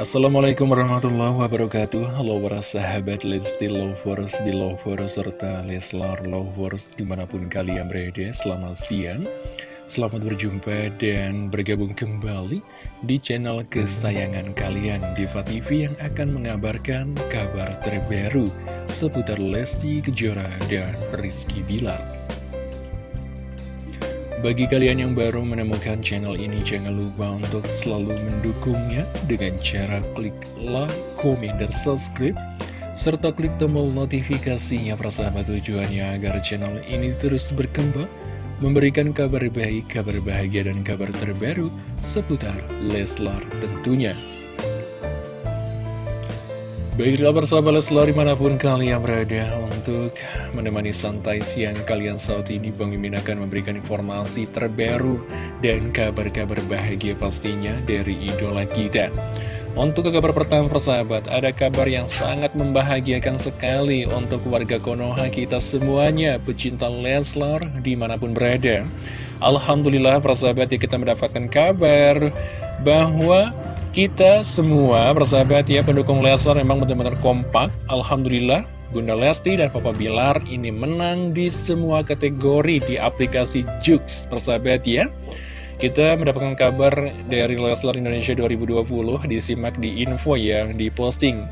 Assalamualaikum warahmatullahi wabarakatuh. Halo para sahabat Lesti Lovers, Belovers, serta Leslar Lovers di mana pun kalian berada Selamat siang, selamat berjumpa dan bergabung kembali di channel kesayangan kalian Diva TV yang akan mengabarkan kabar terbaru seputar Lesti Kejora dan Rizky Bilar bagi kalian yang baru menemukan channel ini, jangan lupa untuk selalu mendukungnya dengan cara klik like, komen, dan subscribe, serta klik tombol notifikasinya persahabat tujuannya agar channel ini terus berkembang, memberikan kabar baik, kabar bahagia, dan kabar terbaru seputar Leslar tentunya. Baiklah persahabat Leslar di mana pun kalian berada untuk menemani santai siang kalian saat ini Bang Mimin akan memberikan informasi terbaru dan kabar-kabar bahagia pastinya dari idola kita. Untuk kabar pertama persahabat ada kabar yang sangat membahagiakan sekali untuk warga Konoha kita semuanya pecinta Leslar di mana pun berada. Alhamdulillah persahabat ya kita mendapatkan kabar bahwa kita semua, persahabat ya, pendukung Leslar memang benar-benar kompak. Alhamdulillah, Bunda Lesti dan Papa Bilar ini menang di semua kategori di aplikasi Jux, persahabat ya. Kita mendapatkan kabar dari Leslar Indonesia 2020, disimak di info yang diposting.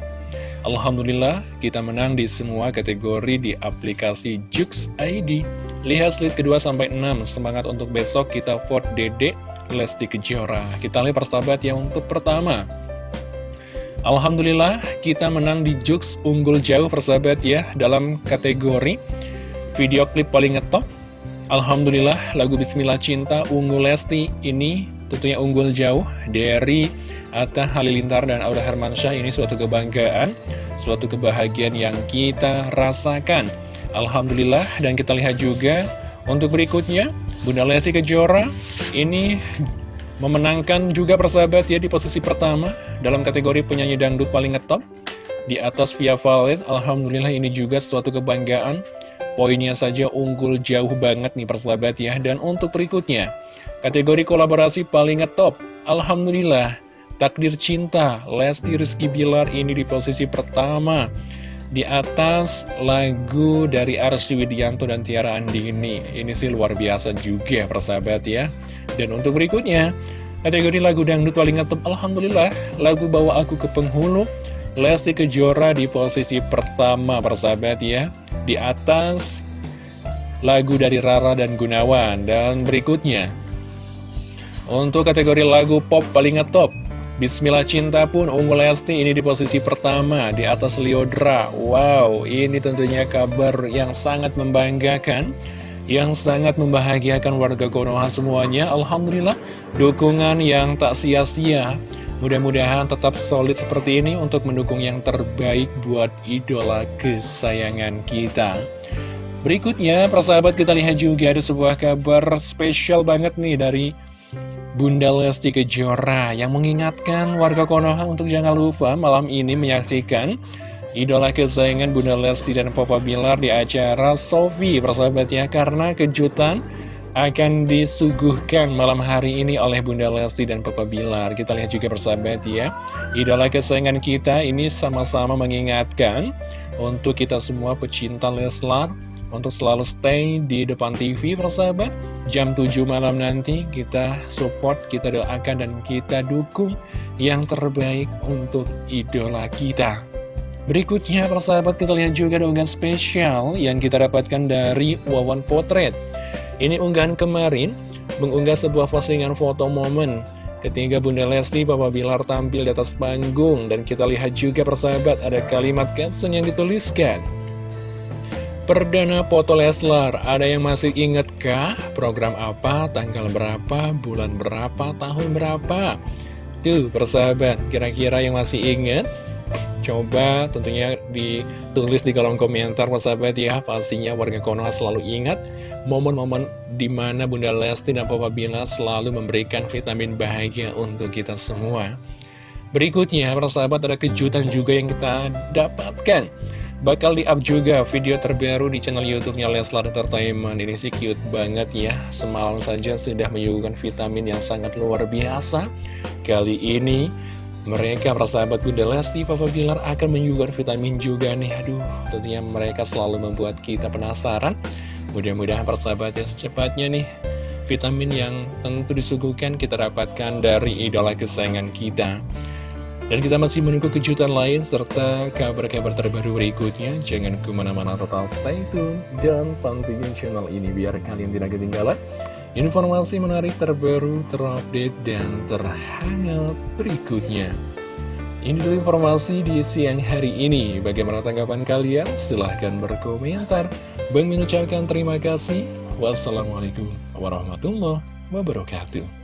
Alhamdulillah, kita menang di semua kategori di aplikasi Jux ID. Lihat slide kedua sampai 6, semangat untuk besok kita vote Dede Lesti Kejora. Kita lihat persahabat yang untuk pertama. Alhamdulillah kita menang di Jux unggul jauh persahabat ya dalam kategori video klip paling ngetop. Alhamdulillah lagu Bismillah Cinta unggul Lesti ini tentunya unggul jauh dari Atta Halilintar dan Aura Hermansyah ini suatu kebanggaan, suatu kebahagiaan yang kita rasakan. Alhamdulillah dan kita lihat juga untuk berikutnya Bunda Lesti Kejora ini memenangkan juga persahabat ya di posisi pertama dalam kategori penyanyi dangdut paling ngetop di atas Via Valen. Alhamdulillah ini juga suatu kebanggaan. Poinnya saja unggul jauh banget nih persahabat ya. Dan untuk berikutnya, kategori kolaborasi paling ngetop. Alhamdulillah, takdir cinta Lesti Rizky Bilar ini di posisi pertama di atas lagu dari Arsy Widianto dan Tiara Andini. Ini sih luar biasa juga persahabat ya. Dan untuk berikutnya, kategori lagu dangdut paling ngetop Alhamdulillah, lagu Bawa Aku ke Penghulu, Lesti Kejora di posisi pertama persahabat ya. Di atas lagu dari Rara dan Gunawan. Dan berikutnya, untuk kategori lagu pop paling ngetop, Bismillah Cinta pun Unggul Lesti ini di posisi pertama di atas Liodra. Wow, ini tentunya kabar yang sangat membanggakan, yang sangat membahagiakan warga Konoha semuanya. Alhamdulillah, dukungan yang tak sia-sia. Mudah-mudahan tetap solid seperti ini untuk mendukung yang terbaik buat idola kesayangan kita. Berikutnya, persahabat kita lihat juga ada sebuah kabar spesial banget nih dari Bunda Lesti Kejora yang mengingatkan warga Konoha untuk jangan lupa malam ini menyaksikan idola kesayangan Bunda Lesti dan Papa Bilar di acara Sofi persahabat ya karena kejutan akan disuguhkan malam hari ini oleh Bunda Lesti dan Papa Bilar. Kita lihat juga persahabat ya idola kesayangan kita ini sama-sama mengingatkan untuk kita semua pecinta Leslar untuk selalu stay di depan TV persahabat jam 7 malam nanti kita support, kita doakan dan kita dukung yang terbaik untuk idola kita. Berikutnya persahabat kita lihat juga unggahan spesial yang kita dapatkan dari Wawan Potret. Ini unggahan kemarin mengunggah sebuah postingan foto momen Ketika Bunda Lesti, Papa Bilar tampil di atas panggung. Dan kita lihat juga persahabat ada kalimat caption yang dituliskan Perdana foto Leslar, ada yang masih inget kah? Program apa, tanggal berapa, bulan berapa, tahun berapa? Tuh, persahabat, kira-kira yang masih inget? Coba tentunya ditulis di kolom komentar, persahabat ya. Pastinya warga Konoha selalu ingat momen-momen di mana Bunda Lesti dan Papa Bila selalu memberikan vitamin bahagia untuk kita semua. Berikutnya, persahabat, ada kejutan juga yang kita dapatkan. Bakal di-up juga video terbaru di channel YouTube-nya Leslar Entertainment. Ini sih cute banget ya. Semalam saja sudah menyuguhkan vitamin yang sangat luar biasa. Kali ini mereka persahabat Bunda Lesti, Papa Bilar akan menyuguhkan vitamin juga nih Aduh, tentunya mereka selalu membuat kita penasaran Mudah-mudahan persahabat ya secepatnya nih Vitamin yang tentu disuguhkan kita dapatkan dari idola kesayangan kita dan kita masih menunggu kejutan lain serta kabar-kabar terbaru berikutnya. Jangan ke mana-mana total stay tune dan pantengin channel ini biar kalian tidak ketinggalan informasi menarik terbaru, terupdate, dan terhangat berikutnya. Ini dulu informasi di siang hari ini. Bagaimana tanggapan kalian? Silahkan berkomentar. Bang mengucapkan terima kasih. Wassalamualaikum warahmatullahi wabarakatuh.